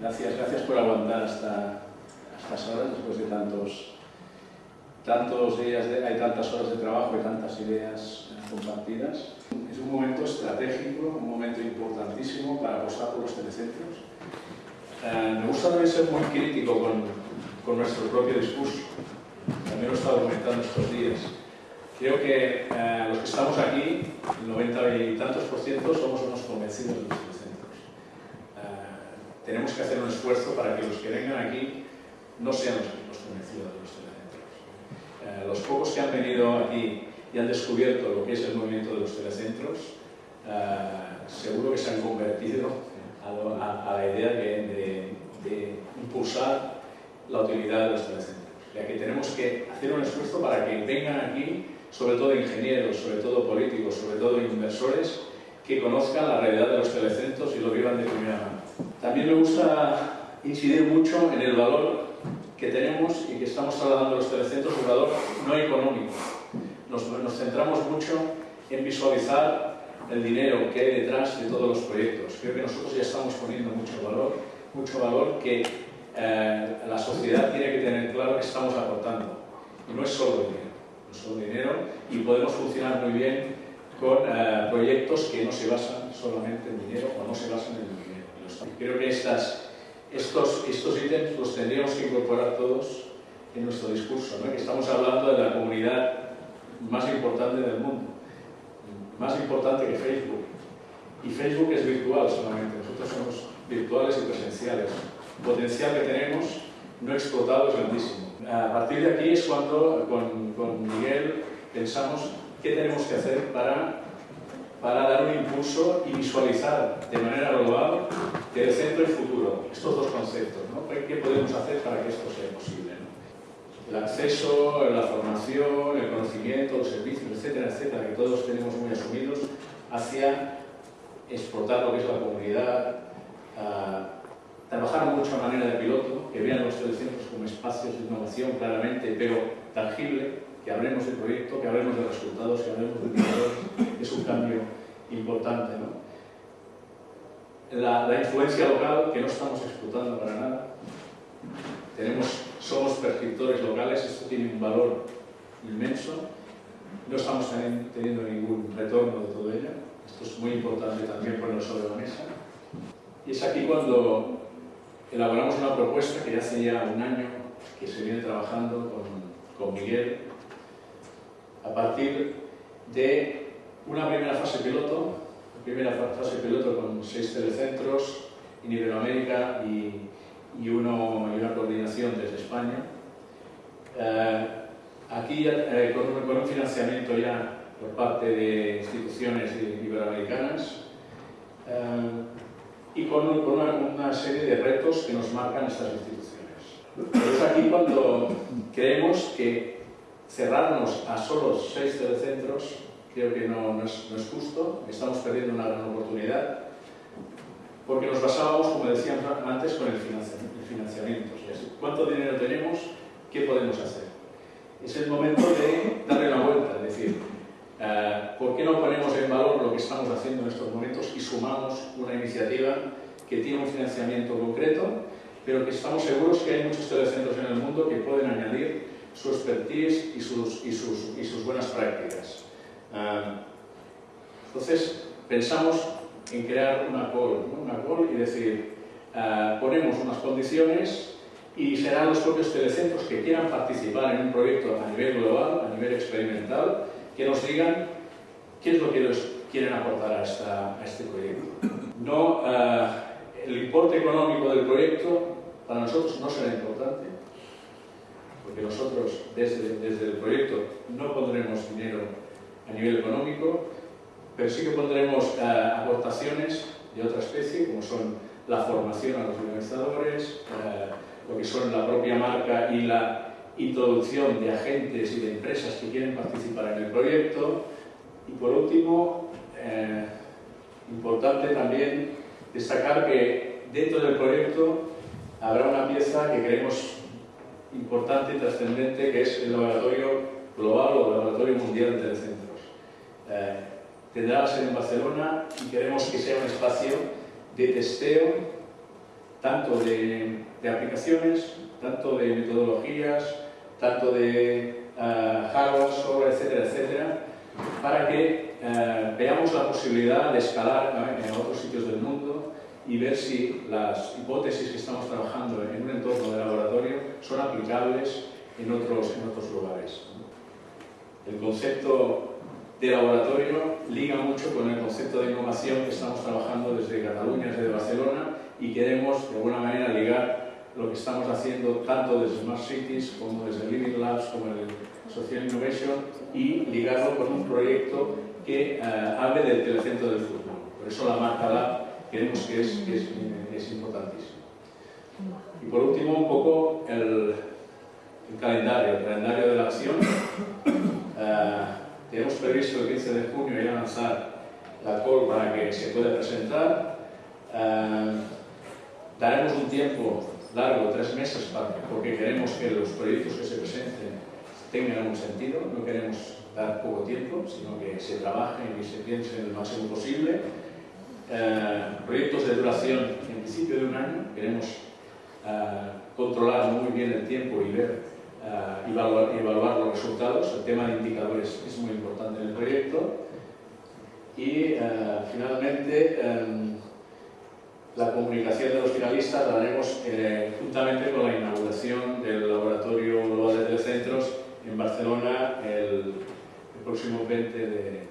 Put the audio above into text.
Gracias, gracias por aguantar hasta, estas horas, después de tantos, tantos días, hay tantas horas de trabajo y tantas ideas compartidas. Es un momento estratégico, un momento importantísimo para apostar por los telecentros. Eh, me gusta también ser muy crítico con, nuestro propio discurso. También lo he estado comentando estos días. Creo que eh, los que estamos aquí, el 90 y tantos por ciento, somos unos convencidos de los tenemos que hacer un esfuerzo para que los que vengan aquí no sean los, convencidos de los telecentros. Eh, los pocos que han venido aquí y han descubierto lo que es el movimiento de los telecentros, seguro que se han convertido a, la idea de, de impulsar la utilidad de los telecentros ya que tenemos que hacer un esfuerzo para que vengan aquí sobre todo ingenieros, sobre todo políticos, sobre todo inversores, que conozcan la realidad de los telecentros y lo vivan de primera mano. También me gusta incidir mucho en el valor que tenemos y que estamos trasladando los telecentros, un valor no económico. Nos, nos, centramos mucho en visualizar el dinero que hay detrás de todos los proyectos. Creo que nosotros ya estamos poniendo mucho valor, mucho valor que eh, la sociedad tiene que tener claro que estamos aportando. Y no es solo dinero nuestro dinero y podemos funcionar muy bien con eh, proyectos que no se basan solamente en dinero o no se basan en el dinero. Creo que estas, estos, estos ítems los tendríamos que incorporar todos en nuestro discurso, ¿no? que estamos hablando de la comunidad más importante del mundo, más importante que Facebook. Y Facebook es virtual solamente, nosotros somos virtuales y presenciales. El potencial que tenemos no explotado es grandísimo. A partir de aquí es cuando con, con Miguel pensamos qué tenemos que hacer para, para dar un impulso y visualizar de manera global el centro y futuro, estos dos conceptos, ¿no? ¿Qué podemos hacer para que esto sea posible? El acceso, la formación, el conocimiento, los servicios, etcétera, etcétera, que todos tenemos muy asumidos hacia exportar lo que es la comunidad, trabajar mucho a manera de piloto, que vean los telecentros como espacios de innovación claramente, pero tangible, que hablemos de proyecto, que hablemos de resultados, que hablemos de indicadores, es un cambio importante. ¿no? La, la, influencia local, que no estamos explotando para nada, tenemos, somos prescriptores locales, esto tiene un valor inmenso, no estamos teniendo ningún retorno de todo ello, esto es muy importante también ponerlo sobre la mesa. Y es aquí cuando elaboramos una propuesta que ya hace ya un año que se viene trabajando con, con Miguel a partir de una primera fase piloto, primera fase piloto con seis telecentros en Iberoamérica y, y, uno, y una coordinación desde España. Eh, aquí eh, con, un, con, un, financiamiento ya por parte de instituciones iberoamericanas. Eh, y con, una, serie de retos que nos marcan estas instituciones. es aquí cuando creemos que cerrarnos a solo seis telecentros creo que no, es, justo, estamos perdiendo una gran oportunidad, porque nos basábamos, como decíamos antes, con el financiamiento. ¿Cuánto dinero tenemos? ¿Qué podemos hacer? Es el momento de darle la vuelta, es decir, eh, ¿Por qué no ponemos en valor lo que estamos haciendo en estos momentos y sumamos una iniciativa que tiene un financiamiento concreto, pero que estamos seguros que hay muchos telecentros en el mundo que pueden añadir su expertise y sus, y sus, y sus buenas prácticas? Entonces, pensamos en crear una call, una call y decir, eh, ponemos unas condiciones y serán los propios telecentros que quieran participar en un proyecto a nivel global, a nivel experimental, que nos digan qué es lo que ellos quieren aportar a, esta, a este proyecto. No, uh, el importe económico del proyecto para nosotros no será importante, porque nosotros desde, desde el proyecto no pondremos dinero a nivel económico, pero sí que pondremos uh, aportaciones de otra especie, como son la formación a los organizadores, uh, lo que son la propia marca y la introducción de agentes y de empresas que quieren participar en el proyecto. Y por último, eh, importante también destacar que dentro del proyecto habrá una pieza que creemos importante y trascendente, que es el laboratorio global o el laboratorio mundial de telecentros. Eh, tendrá sede en Barcelona y queremos que sea un espacio de testeo tanto de, aplicaciones, tanto de metodologías, tanto de uh, hardware, software, etcétera, etcétera, para que uh, veamos la posibilidad de escalar en otros sitios del mundo y ver si las hipótesis que estamos trabajando en un entorno de laboratorio son aplicables en otros, en otros lugares. El concepto de laboratorio liga mucho con el concepto de innovación que estamos trabajando desde Cataluña, desde Barcelona, y queremos de alguna manera ligar lo que estamos haciendo tanto desde Smart Cities como desde Living Labs, como el Social Innovation, y ligarlo con un proyecto que eh, hable del telecentro del futuro. Por eso la marca Lab creemos que es, que es, es importantísimo. Y por último, un poco el, el calendario, el calendario de la acción. Uh, tenemos previsto el 15 de junio ya lanzar la call para que se pueda presentar. Uh, daremos un tiempo largo, tres meses, para, porque queremos que los proyectos que se presenten tengan un sentido, no queremos dar poco tiempo, sino que se trabajen y se piensen el máximo posible. Uh, proyectos de duración en principio de un año, queremos controlar muy bien el tiempo y ver uh, evaluar, evaluar, los resultados. El tema de indicadores es muy importante en el proyecto. Y uh, finalmente, um, la comunicación de los finalistas la haremos eh, juntamente con la inauguración del Laboratorio Global de Telecentros en Barcelona el, el próximo 20 de,